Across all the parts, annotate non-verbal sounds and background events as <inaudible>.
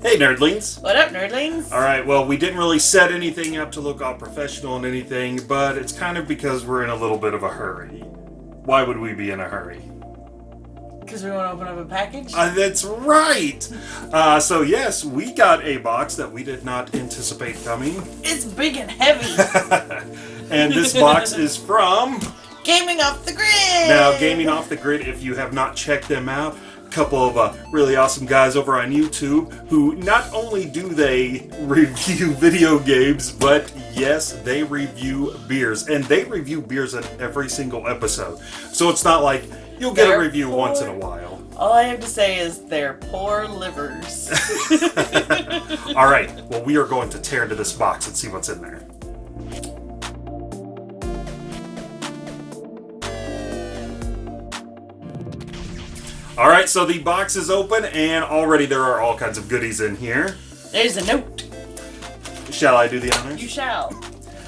Hey, nerdlings. What up, nerdlings? All right, well, we didn't really set anything up to look all professional and anything, but it's kind of because we're in a little bit of a hurry. Why would we be in a hurry? Because we want to open up a package? Uh, that's right. Uh, so, yes, we got a box that we did not anticipate coming. it's big and heavy. <laughs> and this box <laughs> is from. Gaming Off the Grid! Now, Gaming Off the Grid, if you have not checked them out, couple of uh, really awesome guys over on YouTube who not only do they <laughs> review video games, but yes, they review beers. And they review beers in every single episode. So it's not like you'll get They're a review poor. once in a while. All I have to say is they're poor livers. <laughs> <laughs> All right, well, we are going to tear into this box and see what's in there. All right, so the box is open, and already there are all kinds of goodies in here. There's a note. Shall I do the honors? You shall.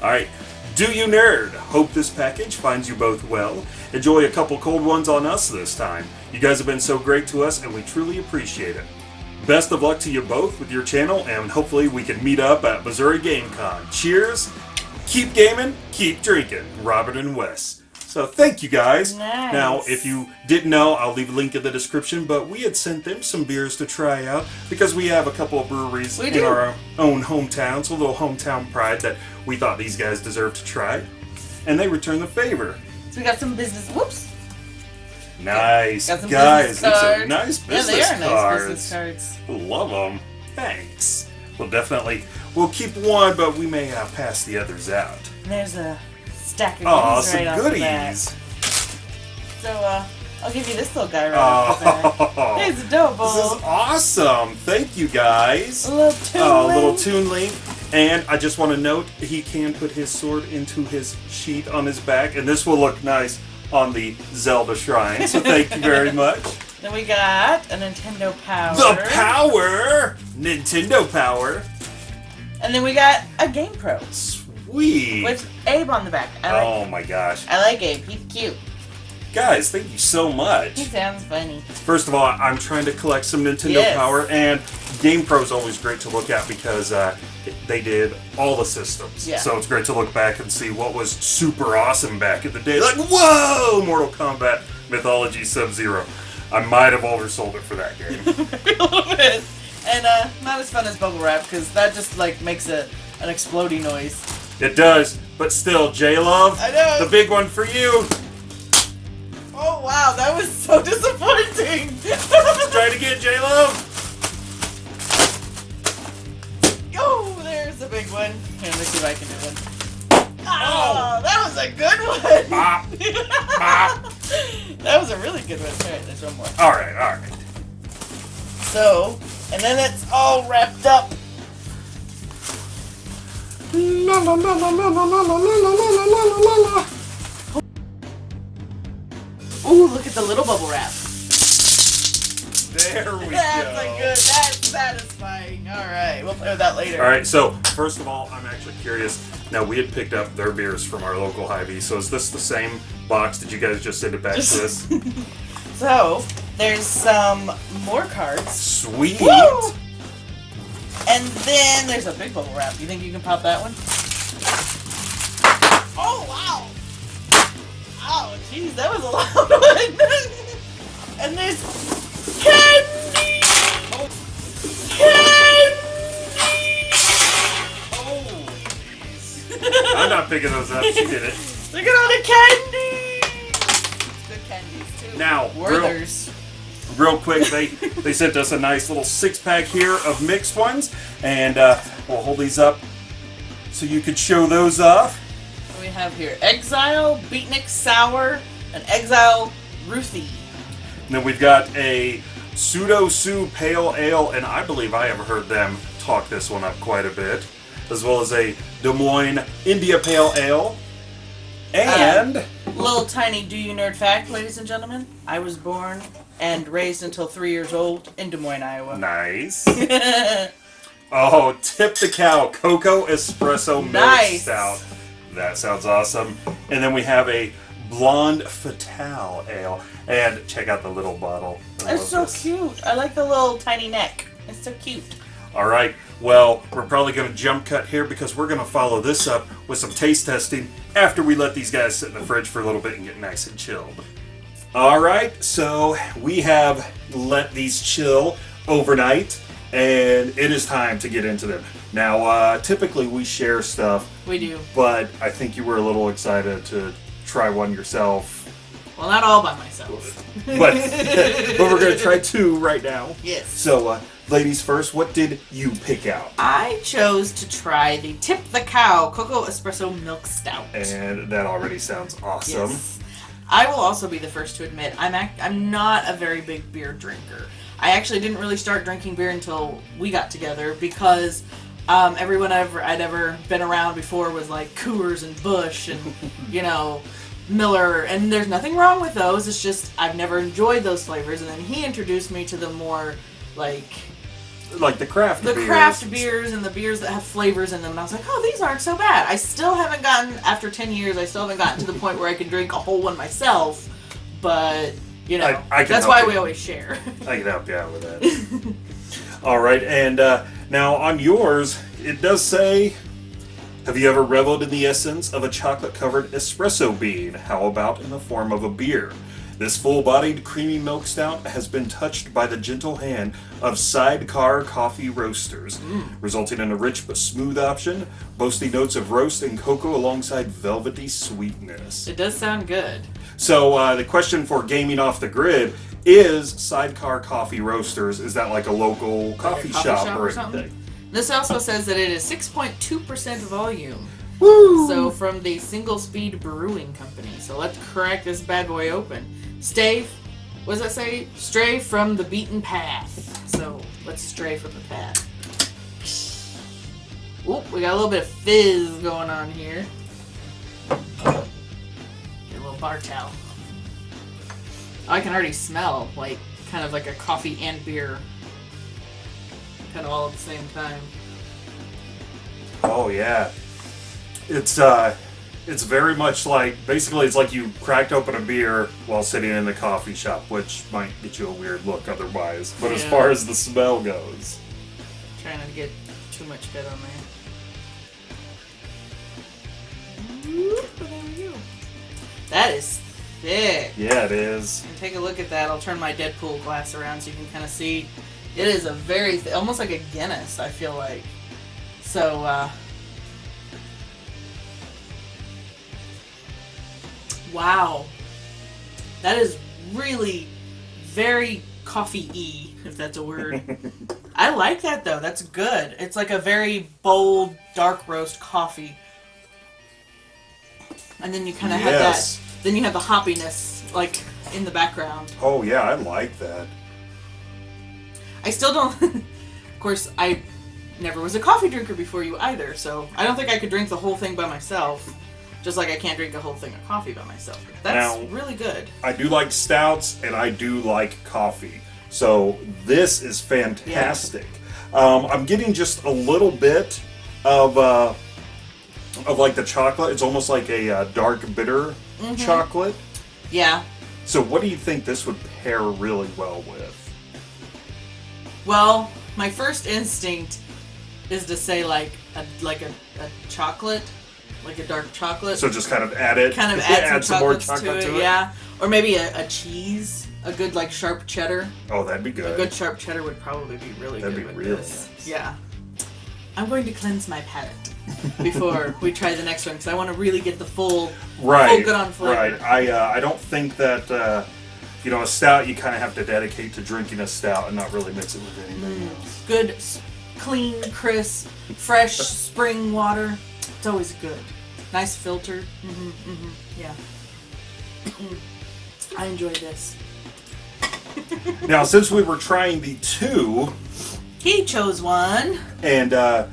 All right. Do you nerd? Hope this package finds you both well. Enjoy a couple cold ones on us this time. You guys have been so great to us, and we truly appreciate it. Best of luck to you both with your channel, and hopefully we can meet up at Missouri Game Con. Cheers! Keep gaming, keep drinking. Robert and Wes. So thank you guys. Nice. Now, if you didn't know, I'll leave a link in the description, but we had sent them some beers to try out because we have a couple of breweries We in do. our own hometown, so a little hometown pride that we thought these guys deserved to try. And they returned the favor. So we got some business. Whoops. Nice. Got some guys, business these are cards. nice business yeah, they are cards. nice business cards. Love them. Thanks. Well, definitely. We'll keep one, but we may uh, pass the others out. There's a stack of Aw, goodies some right off the bat. goodies. So, uh, I'll give you this little guy right off the bat. Oh, He's adorable. <laughs> this is awesome. Thank you, guys. a little tune a little. Toon Link. And I just want to note, he can put his sword into his sheath on his back, and this will look nice on the Zelda shrine. So thank you very <laughs> much. Then we got a Nintendo Power. The power! Nintendo power. And then we got a Game Pro Sweet. with Abe on the back. I like, Oh my gosh. I like Abe. He's cute. Guys, thank you so much. He sounds funny. First of all, I'm trying to collect some Nintendo Yes. Power, and Game Pro is always great to look at because uh, they did all the systems. Yeah. So it's great to look back and see what was super awesome back in the day. Like, whoa! Mortal Kombat Mythology Sub Zero. I might have oversold it for that game. a little bit. And uh, not as fun as bubble wrap because that just like makes a an exploding noise. It does, but still, J Love, I know. the big one for you. Oh wow, that was so disappointing. Try to get J Love. oh, there's a big one. Here, let me see if I can do one. Ah, oh, that was a good one. Bop, ah. bop. Ah. <laughs> that was a really good one. All right, there's one more. All right, all right. So, and then it's all wrapped up. La la la la la la la la la la la la la la. Ooh, look at the little bubble wrap. There we That's go. a good. That's satisfying. All right, we'll play with that later. All right, so first of all, I'm actually curious. Now we had picked up their beers from our local Hy-Vee, so is this the same box? Did you guys just send it back to us? So there's some more cards. Sweet. Woo! And then there's a big bubble wrap. You think you can pop that one? Oh wow! Oh jeez, that was a <laughs> loud one. and there's candy. Oh. Candy! Oh, I'm not picking those up. She did it. Look at all the candy. Good candies too. Now, real, Werther's. real quick, they <laughs> they sent us a nice little six pack here of mixed ones, and uh, we'll hold these up so you could show those off. We have here Exile, Beatnik Sour, and Exile Ruthie. And then we've got a Pseudo Sue Pale Ale, and I believe I have heard them talk this one up quite a bit, as well as a Des Moines India Pale Ale. And Little tiny do you nerd fact, ladies and gentlemen. I was born and raised until three years old in Des Moines, Iowa. nice. <laughs> Oh, tip the cow cocoa espresso milk Nice. stout. That sounds awesome. And then we have a blonde fatale ale. And check out the little bottle. I It's so this. cute. I like the little tiny neck. It's so cute. All right. Well, we're probably going to jump cut here because we're going to follow this up with some taste testing after we let these guys sit in the fridge for a little bit and get nice and chilled. All right. So we have let these chill overnight, and it is time to get into them. Now, uh, typically we share stuff, We do. but I think you were a little excited to try one yourself. Well, not all by myself. But, <laughs> but we're going to try two right now. Yes. So, uh, ladies first, what did you pick out? I chose to try the Tip the Cow Cocoa Espresso Milk Stout. And that already sounds awesome. Yes. I will also be the first to admit I'm act- I'm not a very big beer drinker. I actually didn't really start drinking beer until we got together because um, everyone ever I'd ever been around before was like Coors and Busch and <laughs> you know Miller, and there's nothing wrong with those. It's just I've never enjoyed those flavors, and then he introduced me to the more like Like the craft the beers. craft beers and the beers that have flavors in them. And I was like, oh, these aren't so bad. I still haven't gotten, after 10 years, I still haven't gotten to the point where I can drink a whole one myself. But, you know, I- I that's why you. we always share. <laughs> I can help you out with that. <laughs> All right, and uh, now on yours, it does say, "Have you ever reveled in the essence of a chocolate-covered espresso bean? How about in the form of a beer?" This full-bodied creamy milk stout has been touched by the gentle hand of Sidecar Coffee Roasters, resulting in a rich but smooth option, boasting notes of roast and cocoa alongside velvety sweetness. it does sound good. So uh, the question for gaming off the grid is Sidecar Coffee Roasters. Is that like a local coffee, coffee shop, shop or or something? anything? This also says that it is 6.2% volume. Woo! So from the Single Speed Brewing Company. So let's crack this bad boy open. Stay, what does that say? Stray from the beaten path. So let's stray from the path. Oop, we got a little bit of fizz going on here. Get a little bar towel. I can already smell like kind of like a coffee and beer, kind of all at the same time. Oh yeah, it's uh, it's very much like basically it's like you cracked open a beer while sitting in the coffee shop, which might get you a weird look otherwise. But as far as the smell goes, Trying not to get too much fit on there. There we go. That is thick. yeah, it is. And take a look at that. I'll turn my Deadpool glass around so you can kind of see. It is a very, th- almost like a Guinness. I feel like. So, uh, wow, that is really very coffee-y, if that's a word. <laughs> I like that though. That's good. It's like a very bold, dark roast coffee. And then you kind of have Yes. that. Then you have the hoppiness, like in the background. Oh yeah, I like that. I still don't. <laughs> of course, I never was a coffee drinker before you either, so I don't think I could drink the whole thing by myself. Just like I can't drink a whole thing of coffee by myself. That's Now- really good. I do like stouts and I do like coffee. So this is fantastic. Um, I'm getting just a little bit of uh, of like the chocolate. It's almost like a uh, dark bitter Mm-hmm. chocolate. Yeah. So what do you think this would pair really well with? Well, my first instinct is to say like a like a, a chocolate, like a dark chocolate. So just kind of add it. kind of <laughs> add, add some, more chocolate to, it, yeah. Or maybe a, a cheese, a good like sharp cheddar. Oh, that'd be A good. good sharp cheddar would probably be really That'd good be with really this. nice. Yeah. I'm going to cleanse my palate before we try the next one because I want to really get the full, right. full good on flavor. Right. I uh, I don't think that uh, you know a stout you kind of have to dedicate to drinking a stout and not really mix it with anything Mm. else. Good, clean, crisp, fresh <laughs> spring water. It's always good. Nice filter. Mm hmm mm hmm Yeah. <clears throat> I enjoy this. <laughs> Now, since we were trying the two, He chose one. and uh,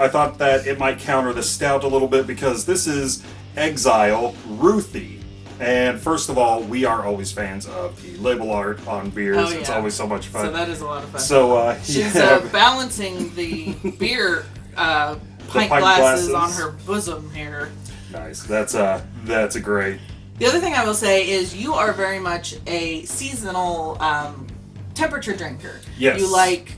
I thought that it might counter the stout a little bit because this is Exile Ruthie. And first of all, we are always fans of the label art on beers. Oh, It's always so much fun. So that is a lot of fun. So, uh, <laughs> She's yeah, uh, balancing the beer uh, pint, pint glasses, glasses. on her bosom here. nice. That's a that's a great. The other thing I will say is you are very much a seasonal um, temperature drinker. Yes. You like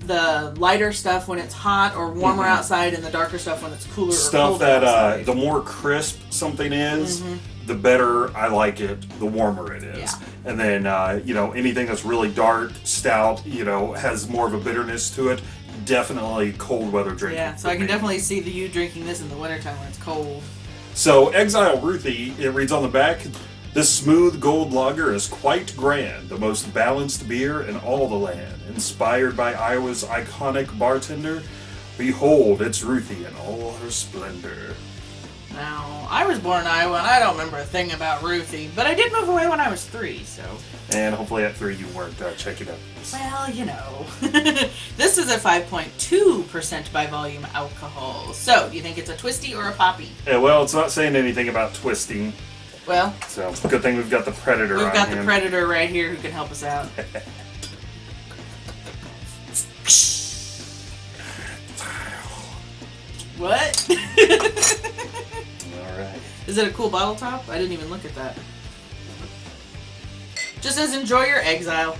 the lighter stuff when it's hot or warmer Mhm. outside, and the darker stuff when it's cooler Stuff that uh, the more crisp something is, Mhm. the better I like it, the warmer it is. Yeah. And then, uh, you know, anything that's really dark, stout, you know, has more of a bitterness to it, definitely cold weather drinking. yeah, so I can me. definitely see the you drinking this in the wintertime when it's cold. So, Exile Ruthie, it reads on the back This smooth gold lager is quite grand, the most balanced beer in all the land. Inspired by Iowa's iconic bartender, behold, it's Ruthie in all her splendor. Now, I was born in Iowa, and I don't remember a thing about Ruthie, but I did move away when I was three, so. And hopefully at three you weren't uh, checking out. Well, you know. <laughs> this is a 5.2% by volume alcohol. So, do you think it's a twisty or a poppy? Yeah, well, it's not saying anything about twisting, Well, so good thing we've got the Predator we've got the predator right here who can help us out. <laughs> what? <laughs> Is it a cool bottle top? I didn't even look at that. Just says enjoy your exile.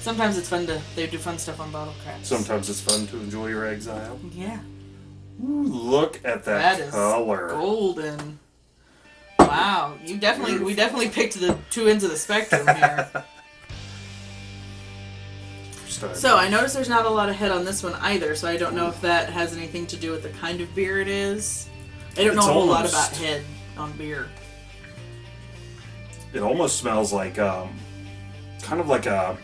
Sometimes it's fun to they do fun stuff on bottle caps. Sometimes it's fun to enjoy your exile. Yeah. Ooh, look at That that, is color. golden. Wow, you definitely we definitely picked the two ends of the spectrum here. <laughs> So I noticed there's not a lot of head on this one either, so I don't know if that has anything to do with the kind of beer it is. I don't know a whole lot about head on beer. It almost smells like um, kind of like a,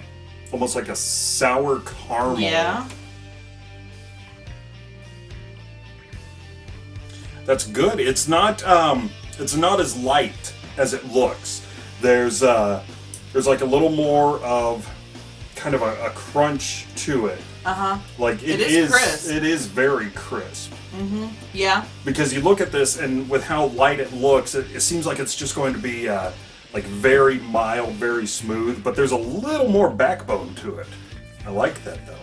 almost like a sour caramel. Yeah. That's good. It's not um, it's not as light as it looks. There's uh, there's like a little more of kind of a, a crunch to it. Uh huh. Like It it is is, crisp. it is very crisp. Mm-hmm. Yeah. Because you look at this and with how light it looks, it, it seems like it's just going to be uh, like very mild, very smooth. But there's a little more backbone to it. I like that though.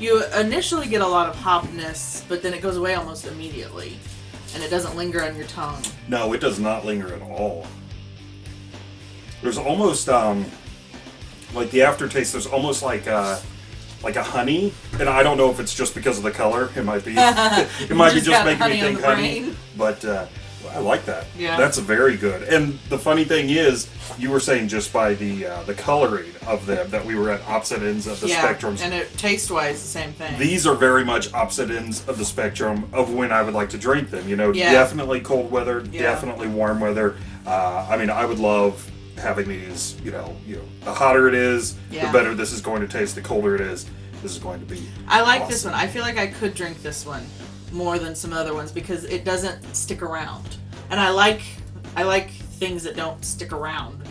You initially get a lot of hopness, but then it goes away almost immediately, and it doesn't linger on your tongue. No, it does not linger at all. There's almost um like the aftertaste. There's almost like uh like a honey, and I don't know if it's just because of the color. It might be. <laughs> it might be Just just making me think honey. brain. But uh, I like that. Yeah. that's very good. And the funny thing is, you were saying just by the uh, the coloring of them that we were at opposite ends of the yeah, spectrums. and it taste wise the same thing. These are very much opposite ends of the spectrum of when I would like to drink them. You know, Yeah. definitely cold weather, Yeah. definitely warm weather. Uh, I mean, I would love having these. You know, you know, the hotter it is, Yeah. the better this is going to taste. The colder it is, this is going to be. I like this one. I feel like I could drink this one more than some other ones because it doesn't stick around, and I like I like things that don't stick around.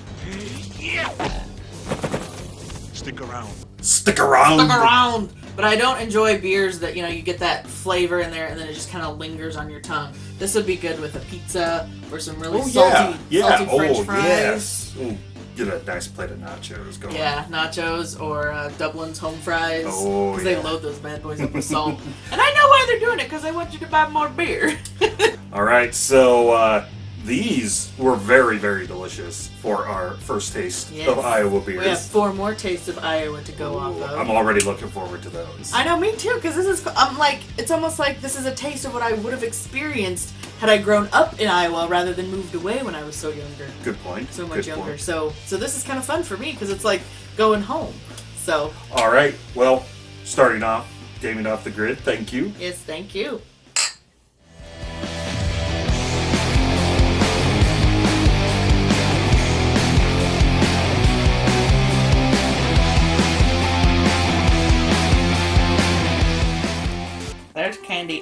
Stick around. Stick around. Stick around. But I don't enjoy beers that you know you get that flavor in there and then it just kind of lingers on your tongue. This would be good with a pizza or some really Oh salty, yeah, yeah. salty French oh fries. yes. Ooh, get a nice plate of nachos going. Yeah, nachos or uh, Dublin's home fries. Oh, Because yeah. they load those bad boys up with <laughs> salt. and I know why they're doing it because they want you to buy more beer. <laughs> All right, so uh, these were very, very delicious for our first taste Yes. of Iowa beers. we have four more tastes of Iowa to go off of. I'm already looking forward to those. I know, me too, because this is, I'm like, it's almost like this is a taste of what I would have experienced had I grown up in Iowa rather than moved away when I was so younger, Good point. so much Good younger. point. So, so this is kind of fun for me because it's like going home. So, All right, well, starting off, gaming off the grid. Thank you. yes, thank you.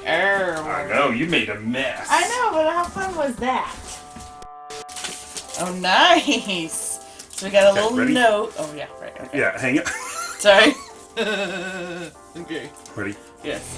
Earl. I know you made a mess. I know, but how fun was that? Oh, nice. So we got a Okay, little ready? note. Oh yeah, right. Okay. Yeah, hang it. Sorry. <laughs> okay. Ready? Yes.